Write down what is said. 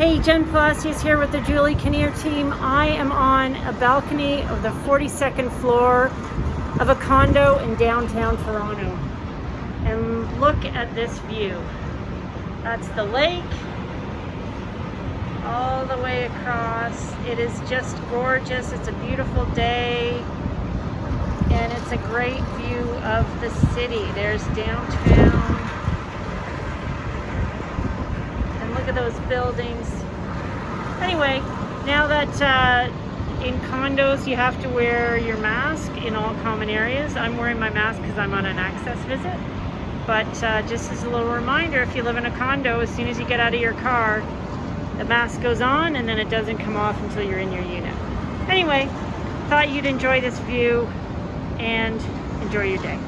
Hey, Jen Palacios here with the Julie Kinnear team. I am on a balcony of the 42nd floor of a condo in downtown Toronto. And look at this view. That's the lake all the way across. It is just gorgeous. It's a beautiful day. And it's a great view of the city. There's downtown. look those buildings. Anyway, now that uh, in condos you have to wear your mask in all common areas, I'm wearing my mask because I'm on an access visit. But uh, just as a little reminder, if you live in a condo, as soon as you get out of your car, the mask goes on and then it doesn't come off until you're in your unit. Anyway, thought you'd enjoy this view and enjoy your day.